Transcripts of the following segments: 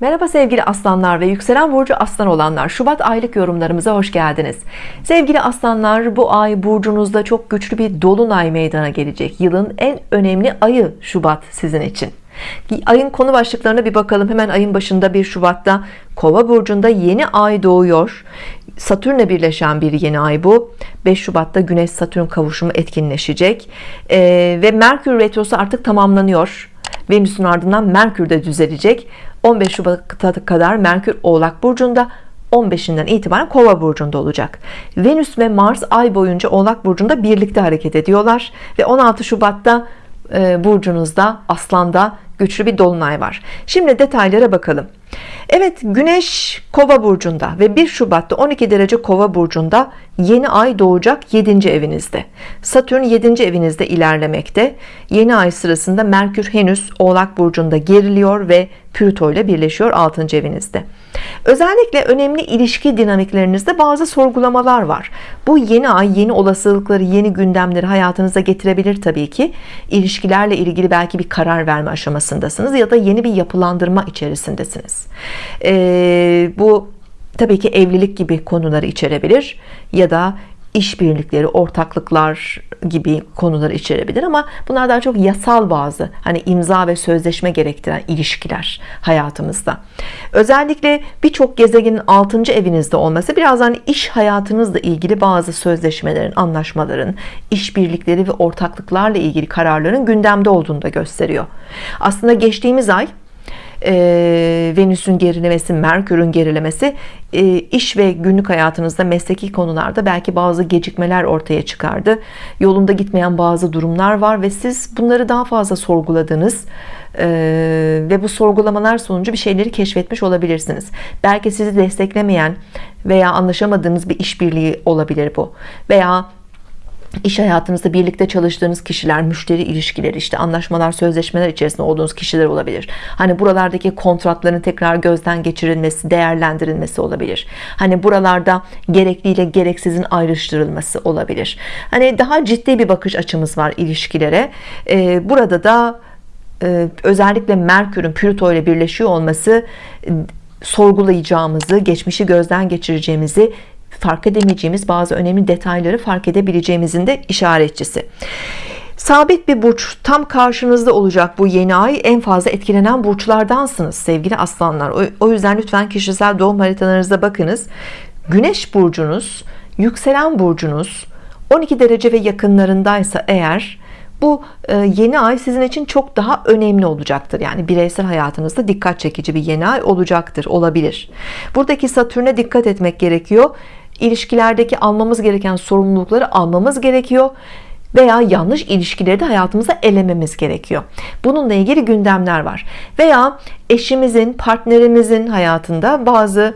Merhaba sevgili aslanlar ve yükselen burcu aslan olanlar. Şubat aylık yorumlarımıza hoş geldiniz. Sevgili aslanlar bu ay burcunuzda çok güçlü bir dolunay meydana gelecek. Yılın en önemli ayı Şubat sizin için. Ayın konu başlıklarına bir bakalım. Hemen ayın başında 1 Şubat'ta kova burcunda yeni ay doğuyor. Satürn'le birleşen bir yeni ay bu. 5 Şubat'ta Güneş Satürn kavuşumu etkinleşecek. Ee, ve Merkür Retrosu artık tamamlanıyor Venüs'ün ardından Merkür de düzelecek 15 Şubat'a kadar Merkür Oğlak Burcu'nda 15'inden itibaren Kova burcunda olacak. Venüs ve Mars ay boyunca Oğlak burcunda birlikte hareket ediyorlar ve 16 Şubat'ta e, burcunuzda Aslan'da güçlü bir dolunay var. Şimdi detaylara bakalım. Evet Güneş Kova burcunda ve 1 Şubat'ta 12 derece Kova burcunda yeni ay doğacak 7. evinizde. Satürn 7. evinizde ilerlemekte. Yeni ay sırasında Merkür henüz Oğlak burcunda geriliyor ve Plüto ile birleşiyor 6. evinizde. Özellikle önemli ilişki dinamiklerinizde bazı sorgulamalar var. Bu yeni ay yeni olasılıkları, yeni gündemleri hayatınıza getirebilir tabii ki. İlişkilerle ilgili belki bir karar verme aşamasındasınız ya da yeni bir yapılandırma içerisindesiniz. Ee, bu tabii ki evlilik gibi konuları içerebilir ya da işbirlikleri, ortaklıklar gibi konuları içerebilir ama bunlar daha çok yasal bazı hani imza ve sözleşme gerektiren ilişkiler hayatımızda. Özellikle birçok gezegenin 6. evinizde olması biraz hani iş hayatınızla ilgili bazı sözleşmelerin, anlaşmaların, işbirlikleri ve ortaklıklarla ilgili kararların gündemde olduğunu da gösteriyor. Aslında geçtiğimiz ay e, Venüs'ün gerilemesi Merkür'ün gerilemesi e, iş ve günlük hayatınızda mesleki konularda belki bazı gecikmeler ortaya çıkardı. Yolunda gitmeyen bazı durumlar var ve siz bunları daha fazla sorguladınız e, ve bu sorgulamalar sonucu bir şeyleri keşfetmiş olabilirsiniz. Belki sizi desteklemeyen veya anlaşamadığınız bir işbirliği olabilir bu. Veya iş hayatınızda birlikte çalıştığınız kişiler müşteri ilişkileri işte anlaşmalar sözleşmeler içerisinde olduğunuz kişiler olabilir. Hani buralardaki kontratların tekrar gözden geçirilmesi değerlendirilmesi olabilir. Hani buralarda gerekliyle gereksizin ayrıştırılması olabilir. Hani daha ciddi bir bakış açımız var ilişkilere. Ee, burada da e, özellikle Merkür'ün Plüto ile birleşiyor olması sorgulayacağımızı geçmişi gözden geçireceğimizi fark edemeyeceğimiz bazı önemli detayları fark edebileceğimizin de işaretçisi. Sabit bir burç tam karşınızda olacak bu yeni ay. En fazla etkilenen burçlardansınız sevgili aslanlar. O yüzden lütfen kişisel doğum haritalarınıza bakınız. Güneş burcunuz yükselen burcunuz 12 derece ve yakınlarındaysa eğer bu e, yeni ay sizin için çok daha önemli olacaktır. Yani bireysel hayatınızda dikkat çekici bir yeni ay olacaktır olabilir. Buradaki Satürn'e dikkat etmek gerekiyor ilişkilerdeki almamız gereken sorumlulukları almamız gerekiyor veya yanlış ilişkileri de hayatımıza elememiz gerekiyor. Bununla ilgili gündemler var. Veya eşimizin partnerimizin hayatında bazı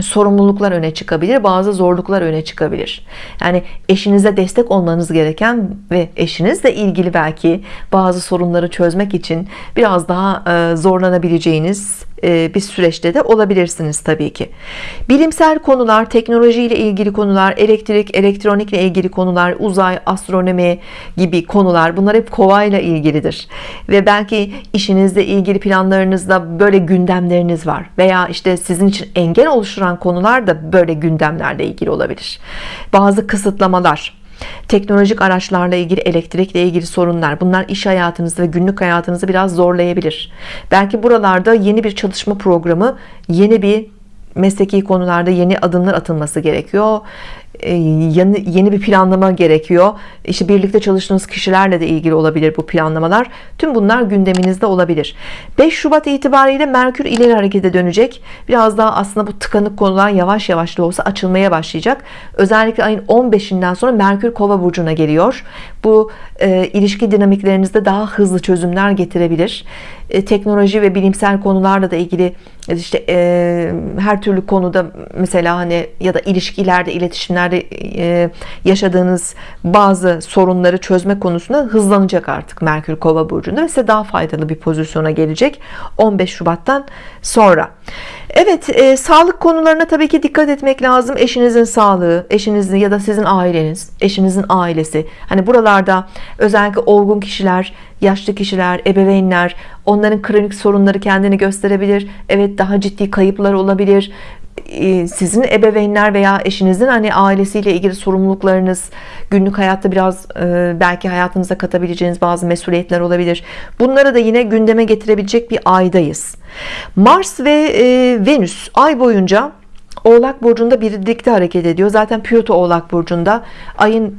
sorumluluklar öne çıkabilir bazı zorluklar öne çıkabilir. Yani eşinize destek olmanız gereken ve eşinizle ilgili belki bazı sorunları çözmek için biraz daha e, zorlanabileceğiniz bir süreçte de olabilirsiniz tabii ki. Bilimsel konular teknoloji ile ilgili konular elektrik elektronikle ilgili konular uzay astronomi gibi konular bunlar hep kova ile ilgilidir. Ve belki işinizle ilgili planlarınızda böyle gündemleriniz var. Veya işte sizin için engel oluşturan konular da böyle gündemlerle ilgili olabilir. Bazı kısıtlamalar teknolojik araçlarla ilgili elektrikle ilgili sorunlar. Bunlar iş hayatınızı ve günlük hayatınızı biraz zorlayabilir. Belki buralarda yeni bir çalışma programı yeni bir mesleki konularda yeni adımlar atılması gerekiyor yeni, yeni bir planlama gerekiyor. İşte birlikte çalıştığınız kişilerle de ilgili olabilir bu planlamalar. Tüm bunlar gündeminizde olabilir. 5 Şubat itibariyle Merkür ileri harekete dönecek. Biraz daha aslında bu tıkanık konular yavaş yavaş da olsa açılmaya başlayacak. Özellikle ayın 15'inden sonra Merkür kova burcuna geliyor. Bu e, ilişki dinamiklerinizde daha hızlı çözümler getirebilir. E, teknoloji ve bilimsel konularla da ilgili işte e, her türlü konuda mesela hani ya da ilişkilerde iletişimler gezegenlerde e, yaşadığınız bazı sorunları çözme konusunda hızlanacak artık Merkür Kova burcunda ve size daha faydalı bir pozisyona gelecek 15 Şubat'tan sonra. Evet, e, sağlık konularına tabii ki dikkat etmek lazım. Eşinizin sağlığı, eşinizin ya da sizin aileniz, eşinizin ailesi. Hani buralarda özellikle olgun kişiler, yaşlı kişiler, ebeveynler, onların kronik sorunları kendini gösterebilir. Evet, daha ciddi kayıplar olabilir sizin ebeveynler veya eşinizin hani ailesiyle ilgili sorumluluklarınız günlük hayatta biraz e, belki hayatınıza katabileceğiniz bazı mesuliyetler olabilir. Bunları da yine gündeme getirebilecek bir aydayız. Mars ve e, Venüs ay boyunca Oğlak Burcu'nda birlikte hareket ediyor. Zaten Plüto Oğlak Burcu'nda ayın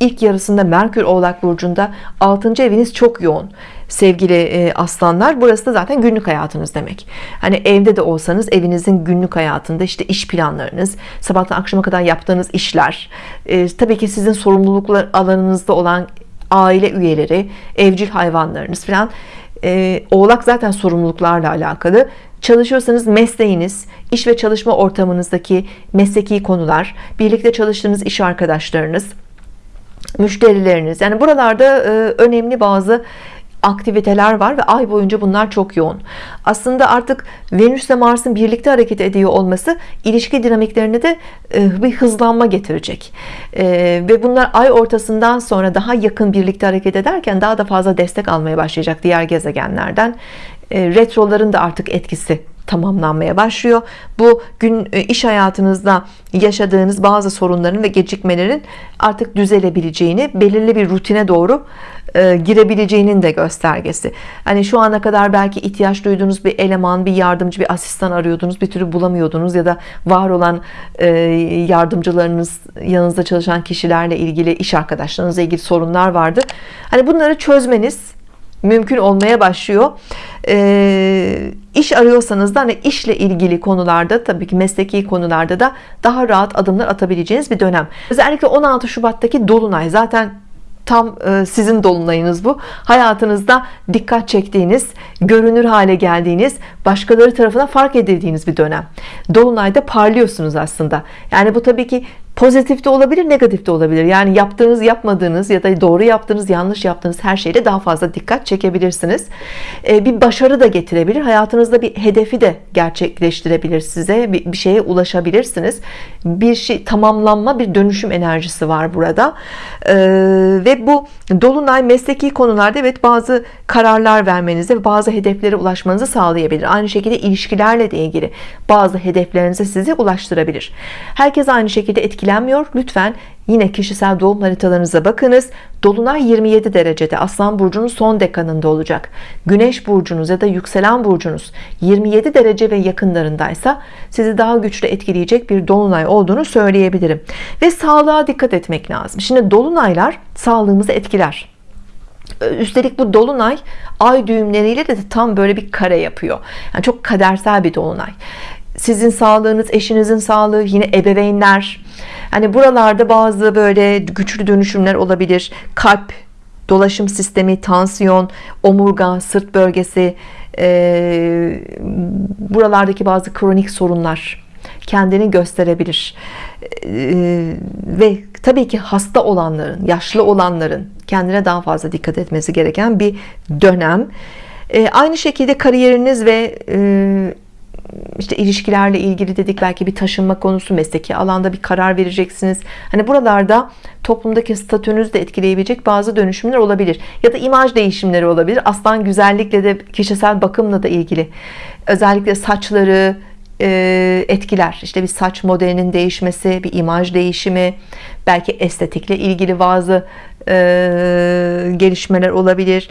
ilk yarısında Merkür Oğlak Burcu'nda 6. eviniz çok yoğun sevgili e, aslanlar. Burası da zaten günlük hayatınız demek. Hani evde de olsanız evinizin günlük hayatında işte iş planlarınız sabahtan akşama kadar yaptığınız işler e, tabii ki sizin sorumluluklar alanınızda olan aile üyeleri evcil hayvanlarınız falan. E, oğlak zaten sorumluluklarla alakalı. Çalışıyorsanız mesleğiniz iş ve çalışma ortamınızdaki mesleki konular birlikte çalıştığınız iş arkadaşlarınız müşterileriniz. Yani buralarda e, önemli bazı aktiviteler var ve ay boyunca bunlar çok yoğun. Aslında artık Venüs ile Mars'ın birlikte hareket ediyor olması ilişki dinamiklerine de e, bir hızlanma getirecek. E, ve bunlar ay ortasından sonra daha yakın birlikte hareket ederken daha da fazla destek almaya başlayacak diğer gezegenlerden. Retroların da artık etkisi tamamlanmaya başlıyor. Bu gün e, iş hayatınızda yaşadığınız bazı sorunların ve gecikmelerin artık düzelebileceğini, belirli bir rutine doğru e, girebileceğinin de göstergesi. Hani şu ana kadar belki ihtiyaç duyduğunuz bir eleman, bir yardımcı, bir asistan arıyordunuz, bir türlü bulamıyordunuz ya da var olan e, yardımcılarınız, yanınızda çalışan kişilerle ilgili, iş arkadaşlarınızla ilgili sorunlar vardı. Hani bunları çözmeniz mümkün olmaya başlıyor e, iş arıyorsanız da hani işle ilgili konularda tabii ki mesleki konularda da daha rahat adımlar atabileceğiniz bir dönem. Özellikle 16 Şubat'taki Dolunay zaten tam e, sizin dolunayınız bu. Hayatınızda dikkat çektiğiniz görünür hale geldiğiniz başkaları tarafından fark edildiğiniz bir dönem. Dolunayda parlıyorsunuz aslında. Yani bu tabii ki pozitif de olabilir negatif de olabilir. Yani yaptığınız yapmadığınız ya da doğru yaptığınız yanlış yaptığınız her şeyle daha fazla dikkat çekebilirsiniz. Ee, bir başarı da getirebilir hayatınızda bir hedefi de gerçekleştirebilir size bir, şeye ulaşabilirsiniz. Bir şey tamamlanma bir dönüşüm enerjisi var burada. Ee, ve bu dolunay mesleki konularda evet bazı kararlar vermenizi ve bazı hedeflere ulaşmanızı sağlayabilir. Aynı şekilde ilişkilerle de ilgili bazı hedeflerinize sizi ulaştırabilir. Herkes aynı şekilde etkili etkilenmiyor. Lütfen yine kişisel doğum haritalarınıza bakınız. Dolunay 27 derecede Aslan Burcu'nun son dekanında olacak. Güneş burcunuz ya da yükselen burcunuz 27 derece ve yakınlarındaysa sizi daha güçlü etkileyecek bir Dolunay olduğunu söyleyebilirim. Ve sağlığa dikkat etmek lazım. Şimdi Dolunaylar sağlığımızı etkiler. Üstelik bu dolunay ay düğümleriyle de tam böyle bir kare yapıyor. Yani çok kadersel bir dolunay. Sizin sağlığınız, eşinizin sağlığı, yine ebeveynler, Hani buralarda bazı böyle güçlü dönüşümler olabilir. Kalp, dolaşım sistemi, tansiyon, omurga, sırt bölgesi, e, buralardaki bazı kronik sorunlar kendini gösterebilir. E, ve tabii ki hasta olanların, yaşlı olanların kendine daha fazla dikkat etmesi gereken bir dönem. E, aynı şekilde kariyeriniz ve e, işte ilişkilerle ilgili dedik belki bir taşınma konusu mesleki alanda bir karar vereceksiniz. Hani buralarda toplumdaki statünüzü de etkileyebilecek bazı dönüşümler olabilir. Ya da imaj değişimleri olabilir. Aslan güzellikle de kişisel bakımla da ilgili. Özellikle saçları e, etkiler. İşte bir saç modelinin değişmesi bir imaj değişimi belki estetikle ilgili bazı e, gelişmeler olabilir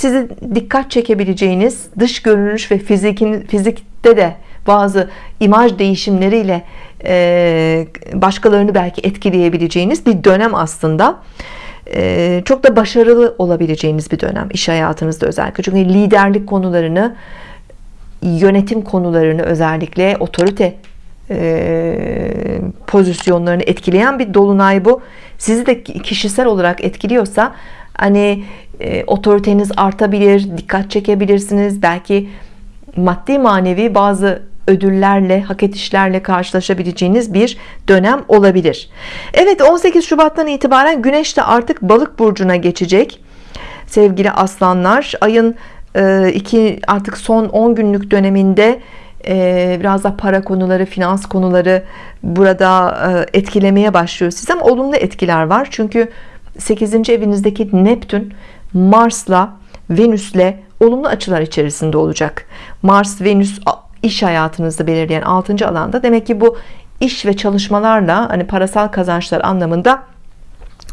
sizi dikkat çekebileceğiniz dış görünüş ve fizikin, fizikte de bazı imaj değişimleriyle e, başkalarını belki etkileyebileceğiniz bir dönem aslında. E, çok da başarılı olabileceğiniz bir dönem iş hayatınızda özellikle. Çünkü liderlik konularını yönetim konularını özellikle otorite e, pozisyonlarını etkileyen bir dolunay bu. Sizi de kişisel olarak etkiliyorsa hani e, otoriteniz artabilir dikkat çekebilirsiniz. Belki maddi manevi bazı ödüllerle hak edişlerle karşılaşabileceğiniz bir dönem olabilir. Evet 18 Şubat'tan itibaren Güneş de artık balık burcuna geçecek. Sevgili aslanlar ayın e, iki artık son 10 günlük döneminde biraz da para konuları finans konuları burada e, etkilemeye başlıyor siz ama olumlu etkiler var çünkü 8. evinizdeki Neptün Mars'la Venüs'le olumlu açılar içerisinde olacak Mars Venüs iş hayatınızda belirleyen 6. alanda demek ki bu iş ve çalışmalarla hani parasal kazançlar anlamında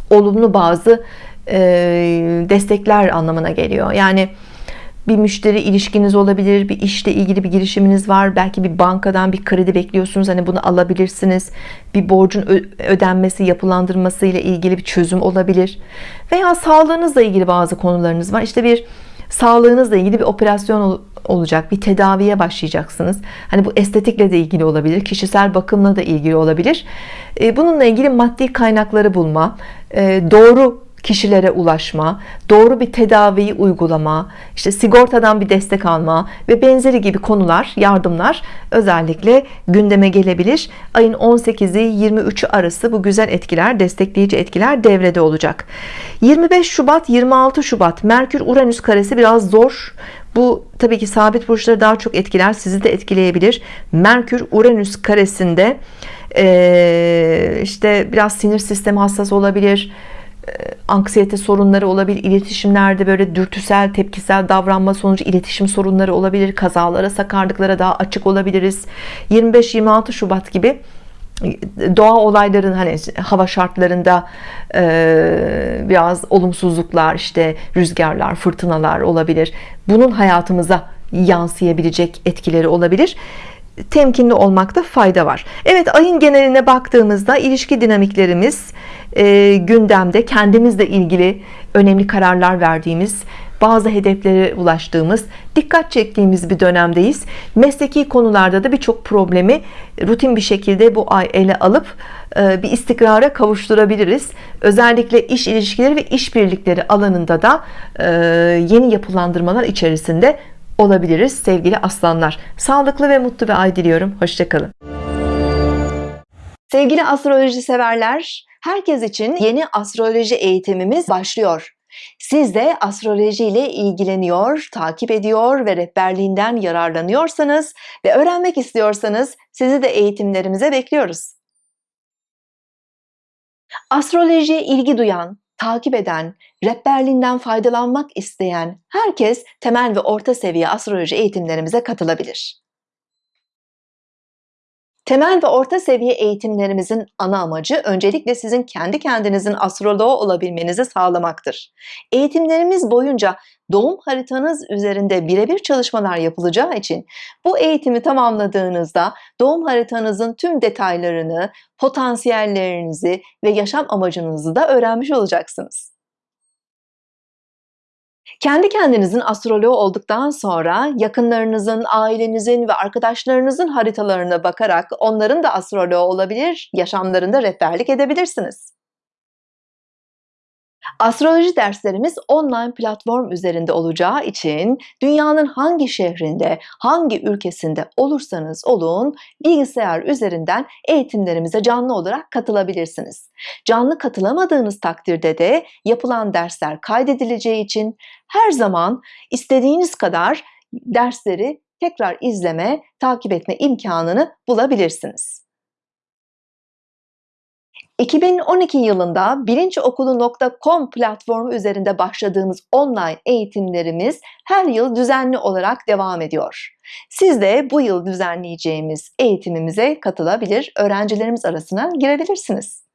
olumlu bazı e, destekler anlamına geliyor yani bir müşteri ilişkiniz olabilir bir işle ilgili bir girişiminiz var belki bir bankadan bir kredi bekliyorsunuz hani bunu alabilirsiniz. Bir borcun ödenmesi yapılandırması ile ilgili bir çözüm olabilir. Veya sağlığınızla ilgili bazı konularınız var. İşte bir sağlığınızla ilgili bir operasyon olacak bir tedaviye başlayacaksınız. Hani bu estetikle de ilgili olabilir kişisel bakımla da ilgili olabilir. Bununla ilgili maddi kaynakları bulma doğru kişilere ulaşma, doğru bir tedaviyi uygulama, işte sigortadan bir destek alma ve benzeri gibi konular, yardımlar özellikle gündeme gelebilir. Ayın 18'i 23'ü arası bu güzel etkiler, destekleyici etkiler devrede olacak. 25 Şubat 26 Şubat Merkür Uranüs karesi biraz zor. Bu tabii ki sabit burçları daha çok etkiler, sizi de etkileyebilir. Merkür Uranüs karesinde işte biraz sinir sistemi hassas olabilir anksiyete sorunları olabilir iletişimlerde böyle dürtüsel tepkisel davranma sonucu iletişim sorunları olabilir kazalara sakarlıklara daha açık olabiliriz. 25-26 Şubat gibi e, doğa olayların hani hava şartlarında e, biraz olumsuzluklar işte rüzgarlar fırtınalar olabilir. Bunun hayatımıza yansıyabilecek etkileri olabilir temkinli olmakta fayda var. Evet ayın geneline baktığımızda ilişki dinamiklerimiz e, gündemde kendimizle ilgili önemli kararlar verdiğimiz bazı hedeflere ulaştığımız dikkat çektiğimiz bir dönemdeyiz. Mesleki konularda da birçok problemi rutin bir şekilde bu ay ele alıp e, bir istikrara kavuşturabiliriz. Özellikle iş ilişkileri ve işbirlikleri alanında da e, yeni yapılandırmalar içerisinde olabiliriz sevgili aslanlar. Sağlıklı ve mutlu bir ay diliyorum. Hoşçakalın sevgili astroloji severler herkes için yeni astroloji eğitimimiz başlıyor. Siz de astroloji ile ilgileniyor, takip ediyor ve rehberliğinden yararlanıyorsanız ve öğrenmek istiyorsanız sizi de eğitimlerimize bekliyoruz. Astrolojiye ilgi duyan, takip eden, rehberliğinden faydalanmak isteyen herkes temel ve orta seviye astroloji eğitimlerimize katılabilir. Temel ve orta seviye eğitimlerimizin ana amacı öncelikle sizin kendi kendinizin astroloğu olabilmenizi sağlamaktır. Eğitimlerimiz boyunca doğum haritanız üzerinde birebir çalışmalar yapılacağı için bu eğitimi tamamladığınızda doğum haritanızın tüm detaylarını, potansiyellerinizi ve yaşam amacınızı da öğrenmiş olacaksınız. Kendi kendinizin astroloğu olduktan sonra yakınlarınızın, ailenizin ve arkadaşlarınızın haritalarına bakarak onların da astroloğu olabilir, yaşamlarında rehberlik edebilirsiniz. Astroloji derslerimiz online platform üzerinde olacağı için dünyanın hangi şehrinde, hangi ülkesinde olursanız olun bilgisayar üzerinden eğitimlerimize canlı olarak katılabilirsiniz. Canlı katılamadığınız takdirde de yapılan dersler kaydedileceği için her zaman istediğiniz kadar dersleri tekrar izleme, takip etme imkanını bulabilirsiniz. 2012 yılında bilinçokulu.com platformu üzerinde başladığımız online eğitimlerimiz her yıl düzenli olarak devam ediyor. Siz de bu yıl düzenleyeceğimiz eğitimimize katılabilir, öğrencilerimiz arasına girebilirsiniz.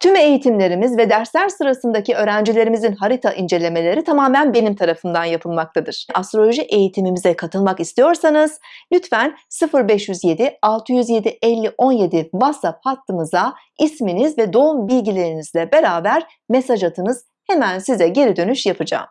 Tüm eğitimlerimiz ve dersler sırasındaki öğrencilerimizin harita incelemeleri tamamen benim tarafından yapılmaktadır. Astroloji eğitimimize katılmak istiyorsanız lütfen 0507 607 50 17 WhatsApp hattımıza isminiz ve doğum bilgilerinizle beraber mesaj atınız. Hemen size geri dönüş yapacağım.